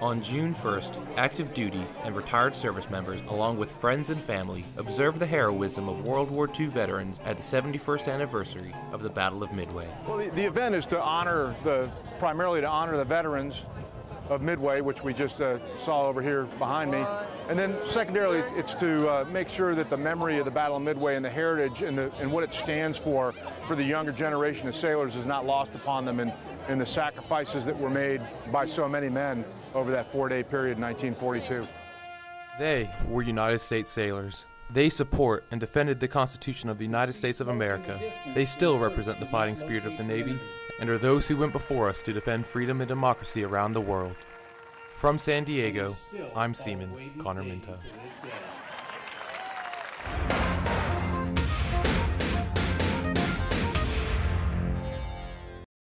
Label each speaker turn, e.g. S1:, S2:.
S1: On June 1st, active duty and retired service members, along with friends and family, observed the heroism of World War II veterans at the 71st anniversary of the Battle of Midway.
S2: Well, the, the event is to honor the, primarily to honor the veterans of Midway, which we just uh, saw over here behind me. And then secondarily, it's to uh, make sure that the memory of the Battle of Midway and the heritage and, the, and what it stands for for the younger generation of sailors is not lost upon them in, in the sacrifices that were made by so many men over that four-day period in 1942.
S1: They were United States sailors. They support and defended the Constitution of the United States of America. They still represent the fighting spirit of the Navy and are those who went before us to defend freedom and democracy around the world. From San Diego, I'm Seaman Connor Minto.